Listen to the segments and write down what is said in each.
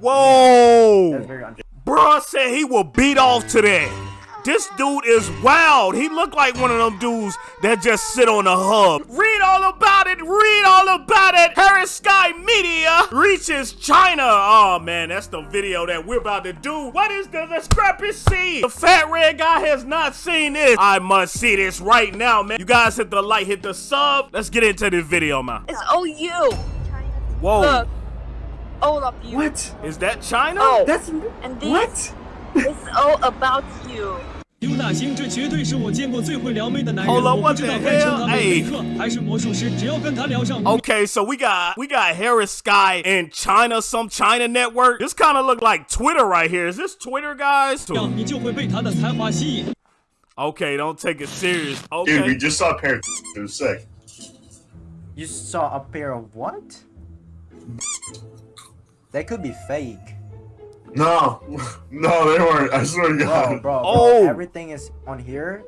Whoa! That's. Bruh said he will beat off to that. This dude is wild. He look like one of them dudes that just sit on a hub. Read all about it. Read all about it. Harris Sky Media reaches China. Oh man, that's the video that we're about to do. What is the discrepancy? The fat red guy has not seen this. I must see this right now, man. You guys hit the like, hit the sub. Let's get into the video, man. It's OU. Whoa. Look All of you. What? Is that China? Oh. That's And this what? is all about you. 刘大兴，这绝对是我见过最会撩妹的男人。 Hold on, 我 what 不知 the 道该称 hell? 他为 Hey. 梅克还是魔术师，只要跟他聊上。 Okay, so we got we got Harris Sky in China, some China network. This kind of look like Twitter right here. Is this Twitter, guys? 这样你就会被他的才华吸引。 Okay, don't take it serious. Dude, we Okay. just saw parents. It was sick. You saw a pair of what? They could be fake. No, no, they weren't. I swear to Bro, God. bro, bro. Oh. Everything is on here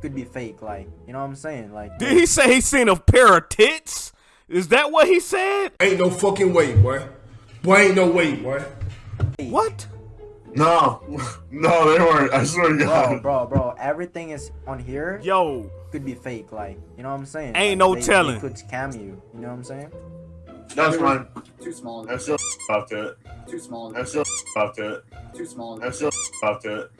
could be fake. Like, you know what I'm saying? Like, Did he say he seen a pair of tits? Is that what he said? Ain't no fucking way, boy. Boy, ain't no way, boy. What? No, no, they weren't. I swear to bro, God. bro, bro. Everything is on here Yo, could be fake. Like, you know what I'm saying? Ain't Like, no they, telling. They could scam you. You know what I'm saying? That's fine. Too small. That's still off to it. Too small. That's still off to it. Too small. That's still off to it.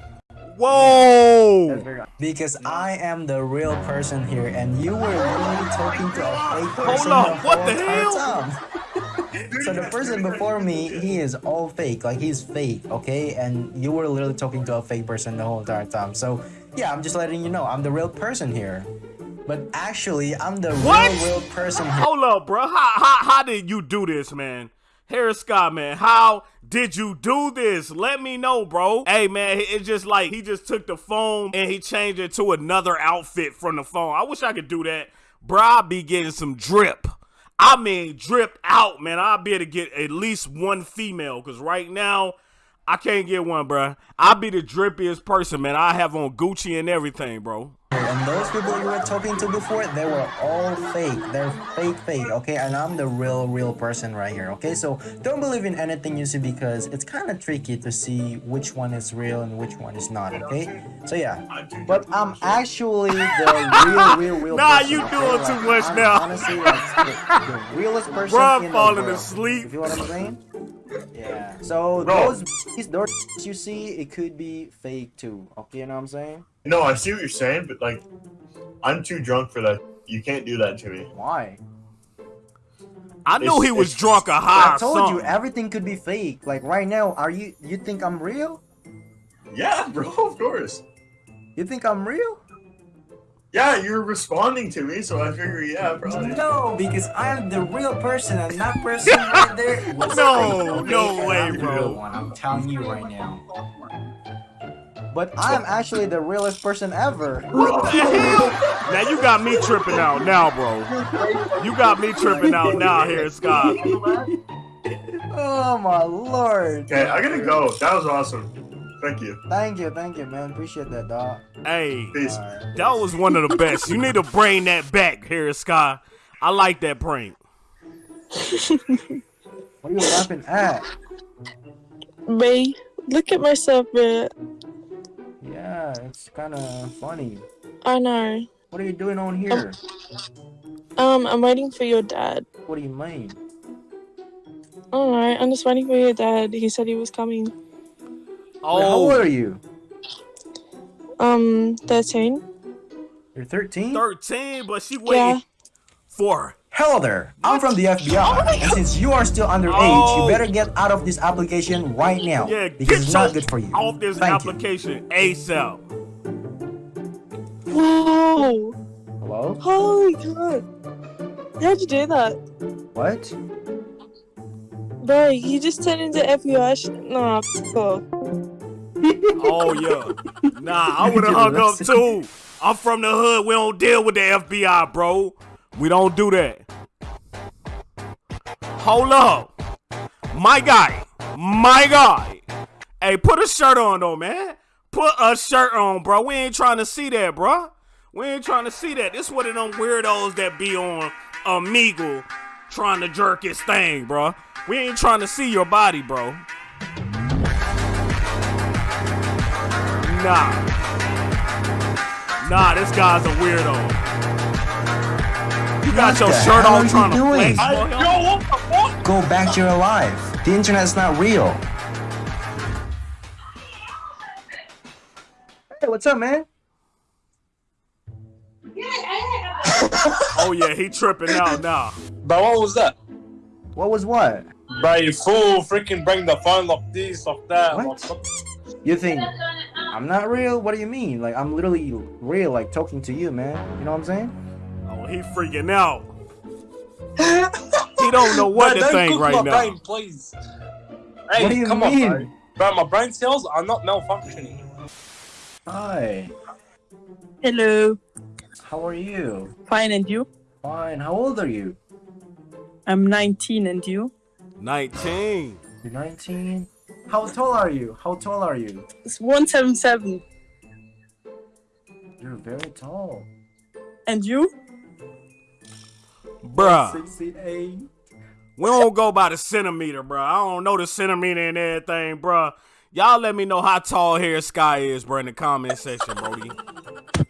Whoa. because I am the real person here, and you were literally talking to a fake person up, the what whole the hell? time. so the person before me, he is all fake, like he's fake, okay? And you were literally talking to a fake person the whole entire time. So yeah, I'm just letting you know, I'm the real person here. But actually, I'm the What? real, real person. Hold up, bro. How, how, how did you do this, man? Harris Scott, man, how did you do this? Let me know, bro. Hey, man, it's just like he just took the phone and he changed it to another outfit from the phone. I wish I could do that. Bro, I'll be getting some drip. I mean, drip out, man. I'll be able to get at least one female because right now, I can't get one, bro. I'll be the drippiest person, man. I have on Gucci and everything, bro. And those people you were talking to before, they were all fake. They're fake, fake, okay? And I'm the real, real person right here, okay? So don't believe in anything you see because it's kind of tricky to see which one is real and which one is not, okay? So yeah. But I'm actually the real, real, real Nah, person, you okay? doing Like, too much I'm now. Honestly, like, the, the realest person Bruh in the falling world. asleep. You feel what I'm saying? Yeah. So Bro. those doors you see, it could be fake too. Okay, you know what I'm saying? No, I see what you're saying, but like, I'm too drunk for that. You can't do that to me. Why? I knew It's- he was drunk or high I or told you everything could be fake. Like right now, are you you think I'm real? Yeah, bro, of course. You think I'm real? Yeah, you're responding to me, so I figure, yeah, probably. No, because I'm the real person and that person right there was No, no way, bro. real one, I'm telling you right now. But I'm actually the realest person ever. What the hell? Now you got me tripping out now, bro. You got me tripping out now here, Scott. Oh my lord. Okay, I gotta go. That was awesome. Thank you. Thank you, thank you, man. Appreciate that, dog. Hey, Peace. Alright. that was one of the best. You need to bring that back here, Scott. I like that prank. What are you laughing at? Me. look at myself, bro. Yeah, it's kind of funny. I know. What are you doing on here? Um, I'm waiting for your dad. What do you mean? Alright, I'm just waiting for your dad. He said he was coming. Wait, how old Oh, are you? Um, 13? You're 13? 13, but she Yeah. waiting for. Hello there, I'm from the FBI. and since you are still underage, Oh. you better get out of this application right now. Yeah, because get it's not good for you. off this Thank you. application ASAP. Whoa! Hello? Holy god! How'd you do that? What? Bro, you just turned into FBI sh- Nah, f- off. Oh yeah. Nah, I would have hung up too. I'm from the hood. We don't deal with the FBI, bro. We don't do that. Hold up. My guy. My guy. Hey, put a shirt on though, man. Put a shirt on, bro. We ain't trying to see that, bro. We ain't trying to see that. This one of them weirdos that be on Amigo trying to jerk his thing, bro. We ain't trying to see your body, bro. Nah. Nah, this guy's a weirdo. You got What your shirt on are trying to doing? flex. I, for him? yo, what the fuck? Go back to your life. The internet's not real. Hey, what's up, man? Oh yeah, he tripping out now. But what was that? What was what? Bro, you fool, freaking bring the phone like this, like that. What? like- You think I'm not real? What do you mean? Like I'm literally real, like talking to you, man. You know what I'm saying? Oh, he freaking out. he don't know what Bro, to don't think right my now. brain, please. Hey, What do you come mean? on, bro. Bro, my brain cells are not malfunctioning. Hi. Hello. How are you? Fine, and you? Fine. How old are you? I'm 19, and you? 19. You're 19. How tall are you? How tall are you? It's 177. You're very tall. And you? Bruh. 68. We don't go by the centimeter, bruh. I don't know the centimeter and everything, bruh. Y'all let me know how tall Hair Sky is, bruh, in the comment section, Brody.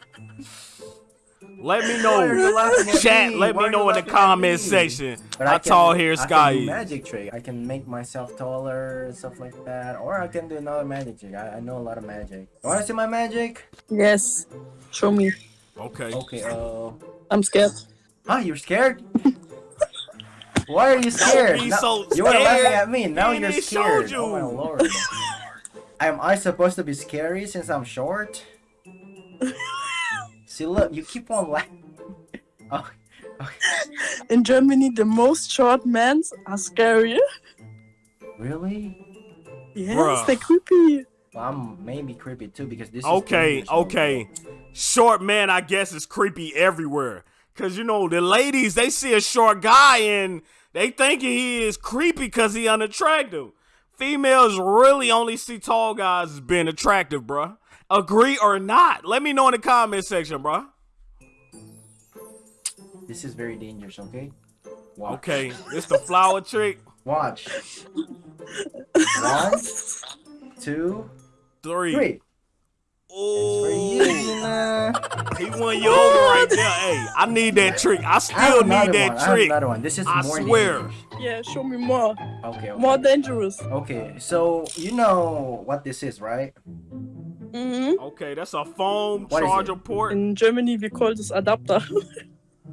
Let me Why are you know. Chat, me? let Why me know in the laughing at comment section But how I can- tall Hair I Sky can do is. magic trick. I can make myself taller and stuff like that. Or I can do another magic trick. I, I know a lot of magic. You wanna see my magic? Yes. Show me. Okay. Okay, uh I'm scared. Huh, you're scared? Why are you scared? be Now- so you were laughing at me, now He you're scared. showed Oh my lord. Am I supposed to be scary since I'm short? See look, you keep on laughing. Oh, In Germany, the most short men are scary. really? Yes, Bruh. they're creepy. Well, I'm maybe creepy too because this is Okay, dangerous, okay. Short man, I guess, is creepy everywhere. Cause you know the ladies, they see a short guy and they thinking he is creepy because he unattractive. Females really only see tall guys as being attractive, bruh. Agree or not? Let me know in the comment section, bro. This is very dangerous, okay? Watch. Okay, it's the flower trick. Watch. One, two, Three. three. It's for you, Ooh, he won you over right there. Hey, I need that trick. I I still another need one. that I have trick. another one. This is I more swear. dangerous. Yeah, show me more. Okay, okay. More dangerous. Okay, so you know what this is, right? Mm-hmm. Okay, that's a phone What is charger port. In Germany, we call this adapter.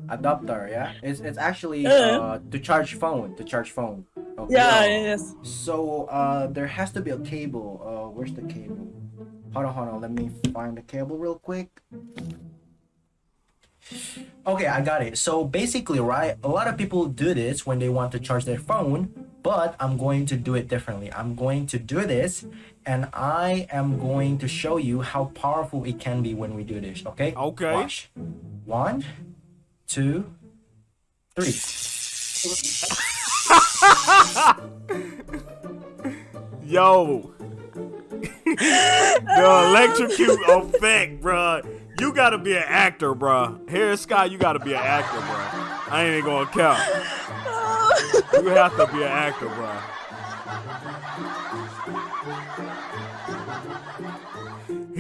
Adapter, yeah. It's it's actually Uh. uh to charge phone, to charge phone. Okay. yeah, yes. So uh there has to be a cable. Uh where's the cable? Hold on, hold on. Let me find the cable real quick. Okay, I got it. So basically, right, a lot of people do this when they want to charge their phone, but I'm going to do it differently. I'm going to do this and I am going to show you how powerful it can be when we do this, okay? Okay. Watch. One, two, three. Yo. the electrocute effect, bruh. You gotta be an actor, bruh. Harry Scott, you gotta be an actor, bruh. I ain't even gonna count. You have to be an actor, bruh.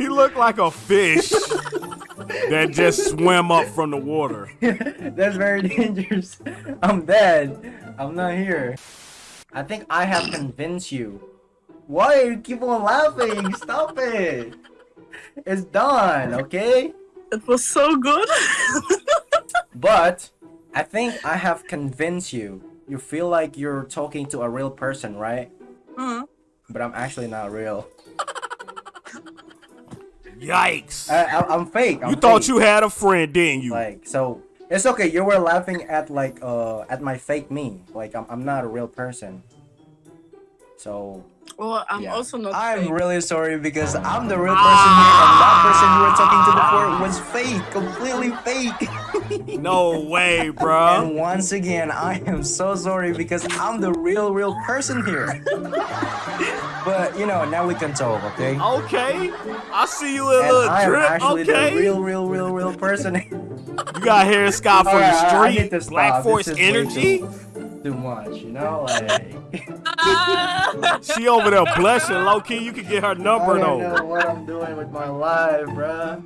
He looked like a fish that just swam up from the water. That's very dangerous. I'm dead. I'm not here. I think I have convinced you. Why you keep on laughing? Stop it. It's done, okay? It was so good. But I think I have convinced you. You feel like you're talking to a real person, right? Mhm. But I'm actually not real. Yikes. I, I, I'm fake. I'm You thought fake. you had a friend, didn't you? like so. It's okay. You were laughing at like uh at my fake me. Like I'm I'm not a real person. So Well, I'm Yeah. also not. I'm fake. really sorry because I'm the real person here, and that person you were talking to before was fake, completely fake. No way, bro. and once again, I am so sorry because I'm the real, real person here. but you know, now we can talk, okay? Okay. I see you in a And little I am drip. actually Okay. the real, real, real, real person. You got hair sky for Alright, I- I the need street. to stop. Black This Force is energy. too- too much, you know? Like, She over there blushing, low key. You can get her number I number don't though. know what I'm doing with my life, bruh.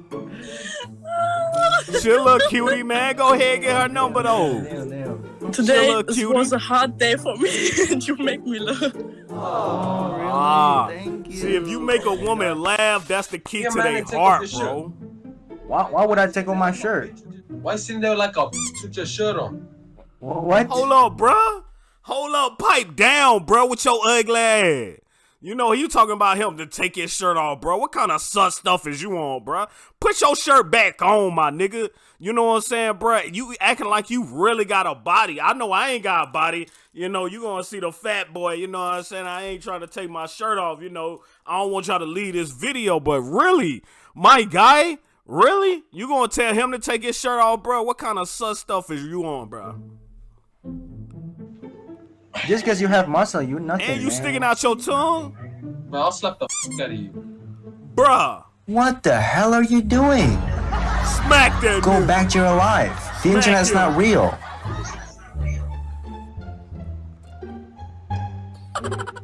She a little cutie, man. Go ahead and get her number though. Damn, damn. Today little cutie. was a hard day for me, and you make me laugh. Oh, really? Ah, Thank you. See, if you make a woman laugh, that's the key Yeah, to their heart, your bro. Why, why would I take off my shirt? Why sitting there like a with your shirt on? What? Hold up, bro. Hold up, pipe down, bro, with your ugly ass. You know, you talking about him to take his shirt off, bro. What kind of sus stuff is you on, bro? Put your shirt back on, my nigga. You know what I'm saying, bro? You acting like you really got a body. I know I ain't got a body. You know, you gonna see the fat boy. You know what I'm saying? I ain't trying to take my shirt off. You know, I don't want y'all to leave this video, but really, my guy, really? You gonna tell him to take his shirt off, bro? What kind of sus stuff is you on, bro? Just because you have muscle, you nothing. And you man. sticking out your tongue? Man, I'll slap the f out of you. Bruh, What the hell are you doing? Smack that Go nigga. back to your life. The Smack internet's you. not real.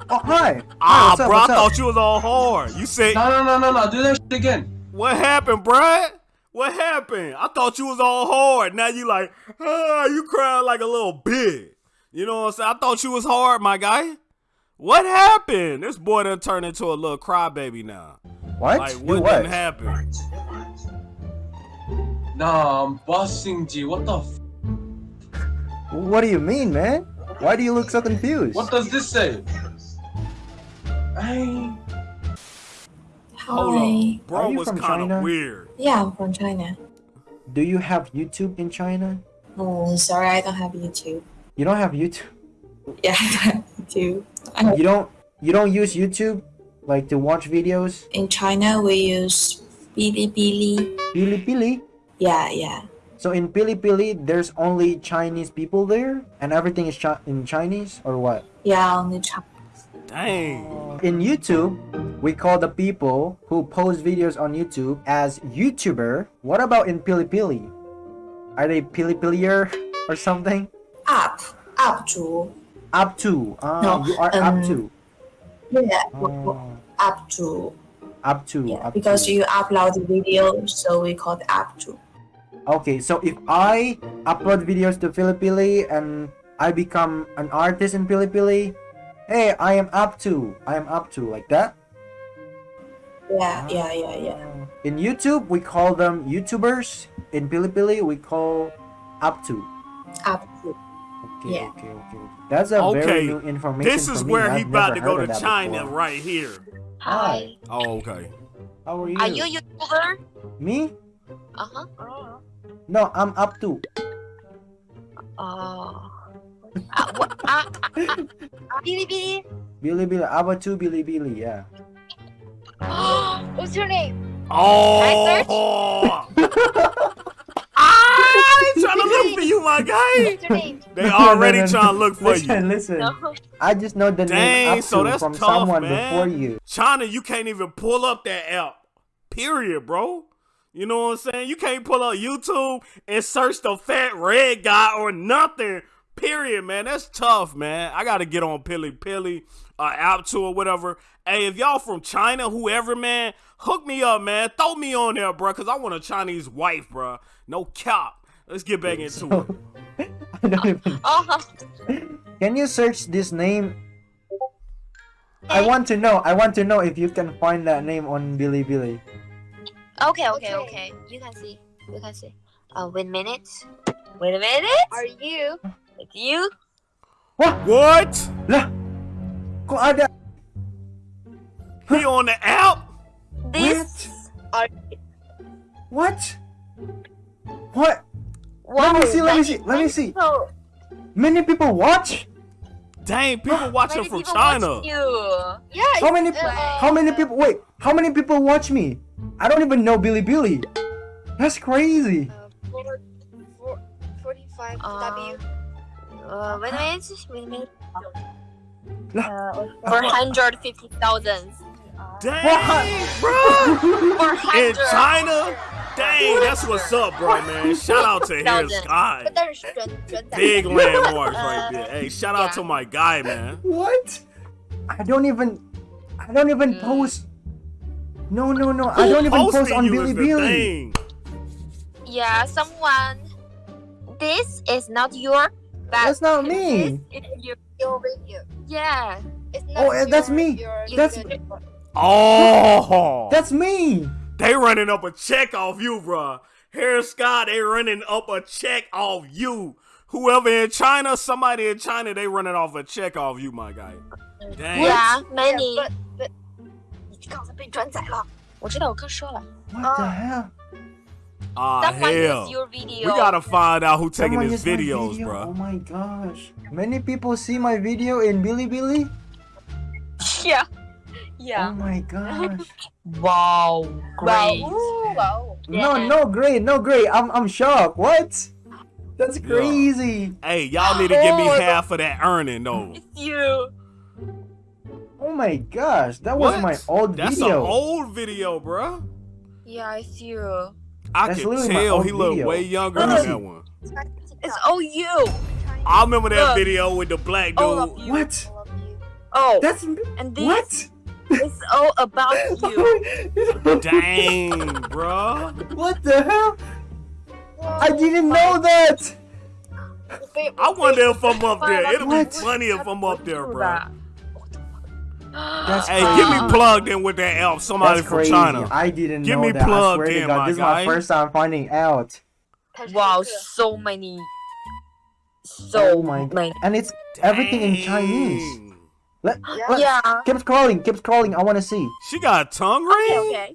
Oh hi. Hi, Ah, what's up, bro, I what's up? thought you was all hard. You said, No, no, no, no, no. Do that shit again. what happened, bruh? What happened? I thought you was all hard. Now you like, ah, you crying like a little bitch. You know what I'm saying? I thought you was hard, my guy. What happened? This boy done turned into a little crybaby now. What? Like, You what, what? done happened? Nah, I'm bossing G. What the f? What do you mean, man? Why do you look so confused? What does this say? Hey. Hold Hi. on. Bro Are you was from kind China? of weird. Yeah, I'm from China. Do you have YouTube in China? Oh, sorry, I don't have YouTube. You don't have YouTube. Yeah, I don't have YouTube. I, You don't. You don't use YouTube, like to watch videos. in China, we use Bilibili. Bilibili. Yeah, yeah. So in Bilibili, there's only Chinese people there, and everything is chi- in Chinese, or what? Yeah, only Chinese. Dang. In YouTube, we call the people who post videos on YouTube as YouTuber. What about in Bilibili? Are they Bilipilier or something? Up. Up to. Up to. Ah, No, you are um, up to. Yeah. Ah, Up to. Up to. Yeah, up because to. you upload the video, so we call it up to. Okay, so if I upload videos to Pilipili and I become an artist in Pilipili, hey, I am up to. I am up to like that. Yeah, ah. yeah, yeah, yeah. In YouTube, we call them YouTubers. In Pilipili, we call up to. Up to. Okay, Yeah. okay, okay. That's a Okay, very new information. This is for me. where he I've about to go to China before. right here. Hi. Oh, okay. How are you? Are you a YouTuber? Me? Uh huh. No, I'm up to. Oh. Uh, what? Uh, uh, uh, Bilibili. Bilibili, Aba to Bilibili, yeah. What's your name? Oh. they trying to look for you, my guy. What's your name? They No, no, already no, no. trying to look for listen, you. Listen, No. I just know the Dang, name so that's from tough, someone man. before you. China, you can't even pull up that app. Period, bro. You know what I'm saying? You can't pull up YouTube and search the fat red guy or nothing. Period, man. That's tough, man. I gotta get on Pilly Pilly, uh, app to or whatever. Hey, if y'all from China, whoever, man, hook me up, man. Throw me on there, bro, cause I want a Chinese wife, bro. No cap. Let's get back into it. I don't even. Uh-huh. Can you search this name? I want to know. I want to know if you can find that name on Bilibili. Okay, okay, okay. You can see. You can see. Uh, wait a minute. Wait a minute. Are you? It's you? What? What? Lah, kok ada? He on the app? This? Are What? What? Wow, Let me see, let me see, let me see. people- Many people watch? Dang, people watching many from people China. watch You. Yeah. How many? uh, How many people? Wait, how many people watch me? I don't even know Bilibili. That's crazy. Four, four, 45 W. Uh, wait a. Wait. Uh, 450,000. Dang, bro. In China? Dang, that's what's up, bro, man. Shout out to his guy. Big landmarks right uh, there. Hey, shout out to my guy, man. What? I don't even, I don't even mm. post. No, no, no. I don't even post on Billy Bilibili. Yeah, someone. This is not your. That's not me. This is your, your video. Yeah. It's oh, not oh, your, that's me. Your, that's. Oh. That's me. they running up a check off you, bro. Harris Scott, they running up a check off you. Whoever in China, somebody in China, they running off a check off you, my guy. Dang. Yeah, many. But, but, 你刚才被转载了。我知道，我刚说了。 What the hell? Ah, Someone hell. use your video. We gotta find out who taking Someone his used my videos, video. bro. Oh my gosh. Many people see my video in Bilibili. Yeah. Oh my gosh. Wow. Great. Wow. No, no, great, no, great. I'm, I'm shocked. What? That's Yeah. crazy. Hey, y'all need to give me Oh, half of that earning, though. It's You. Oh my gosh, that was my old That's video. an old video, bro. Yeah, it's you. I That's can literally tell he looked video. way younger Let than that one. It's all you. I remember that Look. video with the black dude. What? Oh, That's and this what? Is all about you. Dang, bro. what the hell? I didn't know that. I wonder if I'm up there. It'll be funny if I'm up there, bro. That's Hey, crazy. get me plugged in with that elf. Somebody That's from crazy. China. I didn't Get know me that. I plugged in, God, my this is my first time finding out. Wow, so many. So Oh my- many. And it's everything in Chinese. Dang. Let, let- Yeah. Keep scrolling, keep scrolling. I want to see. She got a tongue ring? okay.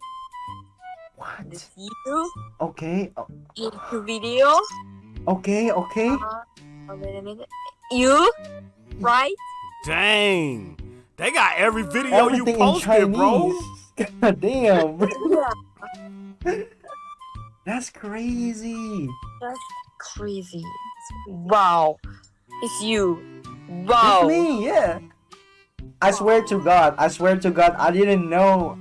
What? This you Okay, oh. o- in video. okay, okay. Oh, wait a minute. You, right? Dang. They got every video you Everything in posted, Chinese. bro. God damn. Yeah. That's crazy. That's crazy. Wow. It's you. That's Wow. me, yeah. I swear to God, I swear to God, I didn't know.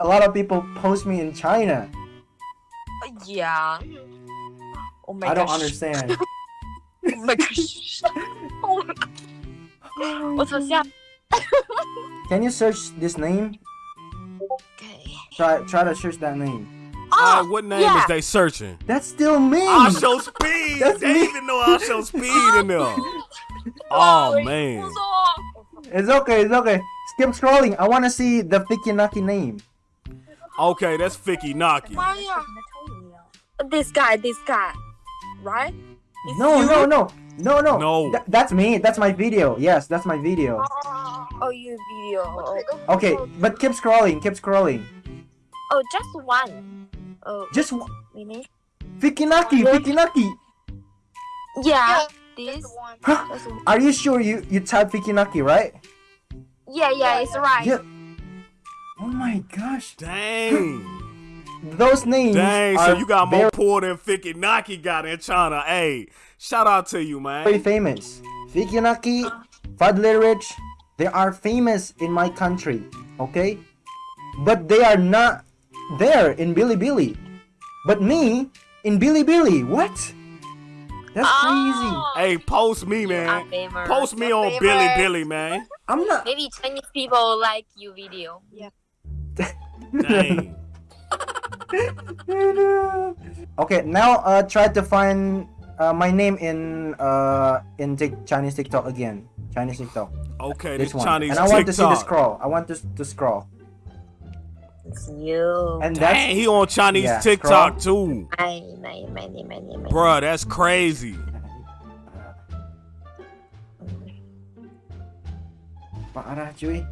A lot of people post me in China. Yeah. Oh my I don't understand. oh my gosh. Oh my. What's up? Yeah. Can you search this name? Okay. Try try to search that name. Oh, uh, what name yeah. is they searching? That's still me. IShowSpeed. That's they me. even know IShowSpeed in there. Oh man. It's okay, it's okay. Skip scrolling. I want to see the Fiki Naki name. Okay, that's Fiki Naki. Uh, this guy, this guy, right? No, no, no, no, no, no. Th that's me. That's my video. Yes, that's my video. Oh, oh your video. Okay, but keep scrolling. Keep scrolling. Oh, just one. Oh. Just one. Naki. Fiki Naki, Fikinaki. Yeah. yeah. This. Huh? Just. Are you sure you you type Fiki Naki, right? Yeah, yeah, it's right. Yeah. Oh my gosh. Dang. Those names Dang, are so you got more poor than Fiki Naki got in China. Hey, shout out to you, man. very man. famous. Fiki Naki, uh-huh. Fadlerich, they are famous in my country, okay? But they are not there in Bilibili. But me in Bilibili, what? That's crazy. Oh, Hey, post me, man. Post me on famous. Bilibili, man. I'm not. Maybe Chinese people like you video. Yeah. Dang. okay, now uh, try to find uh, my name in uh in Tik Chinese TikTok again. Chinese TikTok. Okay, This this one. Chinese and I want to see the scroll. I want to to scroll. It's you. And Dang, that's he on Chinese Yeah, TikTok too. Many, many, many, many, many. Bruh, that's crazy. parah cuy.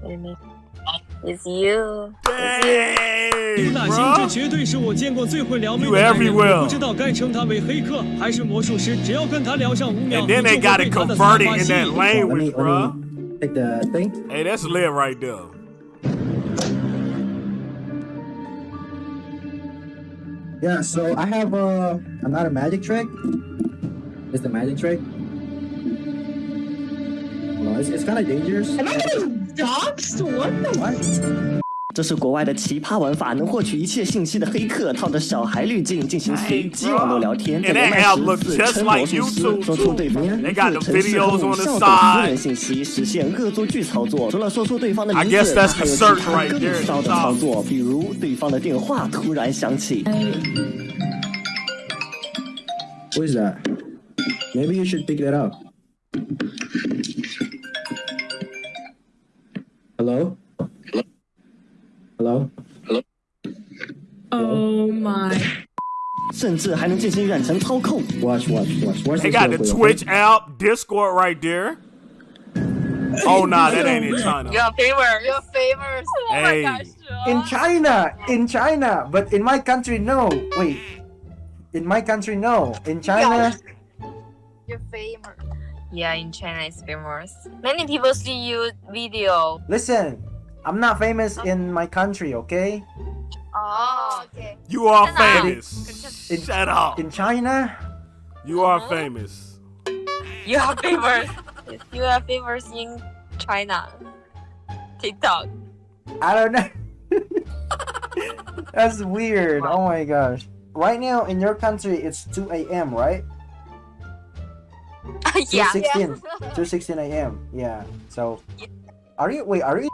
It's you. Dang, 刘大兴，这 bruh. 绝对是我见过最会撩妹 You 的男人。 everywhere. 我不知道该称他为黑客还是魔术师，只要跟他聊上五秒， And 你 then 就 they 会 got 被 it 他的才 converted 华 in 吸 that 引。 language, let bruh. me take the thing. Hey, that's lit right there. Yeah, so I have uh, another magic trick. It's the magic trick. No, it's, it's kind of dangerous. Am I getting doxxed? What the? What? 这是国外的奇葩玩法能获取一切信息的黑客套着小孩滤镜进行随机网络聊天在连麦时自称魔术师说出对方名字城市和校等私人信息实现恶作剧操作除了说出对方的名字还有其他更骚的操作比如对方的电话突然响起。Maybe you should pick that up. Hello? Hello? Oh my. 甚至还能进行远程操控。 Watch, watch, watch. Watch They this got real the quick, Twitch okay? app, Discord right there. Oh nah, that ain't in China. Your favor. Your favors. Oh Hey. my gosh. In China! In China! But in my country, no! Wait. In my country, no. In China, Your favor. Yeah, in China it's famous. Many people see you video. listen. I'm not famous oh. in my country, okay? Oh, okay. You are Shut up. famous. In- Shut up. In China, You uh-huh. are famous. You are famous. you have favors in China. TikTok. I don't know. That's weird. Oh my gosh. Right now in your country, it's 2 a.m., right? yeah. 2:16. 2:16 a.m. Yeah. So, are you? Wait, are you?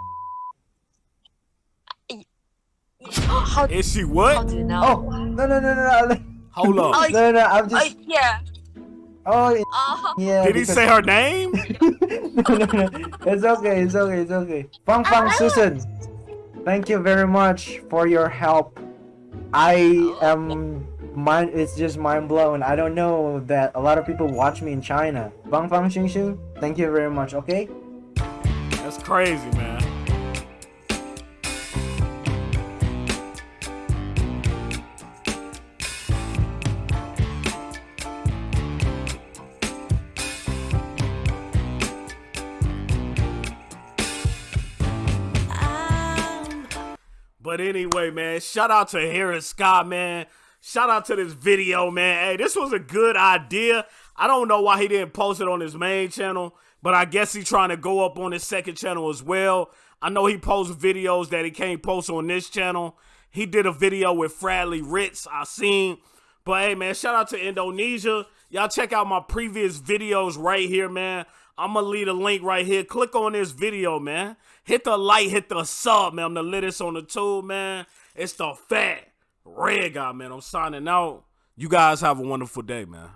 How, Is she how what? do you know? Oh no no no no no Hold Oh, up. no no! I'm Oh, just. yeah. Oh Oh. yeah. Did he because- say her name? no, no, no. It's okay. It's okay. It's okay. Fang Fang uh-huh. Susan, thank you very much for your help. I oh, am mind. It's just mind blown. I don't know that a lot of people watch me in China. Fang Fang Xing Xing, thank you very much. Okay. That's crazy, man. But anyway, man, shout out to Harris Scott, man. Shout out to this video, man. Hey, this was a good idea. I don't know why he didn't post it on his main channel, but I guess he's trying to go up on his second channel as well. I know he posts videos that he can't post on this channel. He did a video with Bradley Ritz, I seen. But hey, man, shout out to Indonesia. Y'all check out my previous videos right here, man. I'm gonna leave a link right here. Click on this video, man. Hit the like, hit the sub, man. I'm the latest on the tube, man. It's the fat red guy, man. I'm signing out. You guys have a wonderful day, man.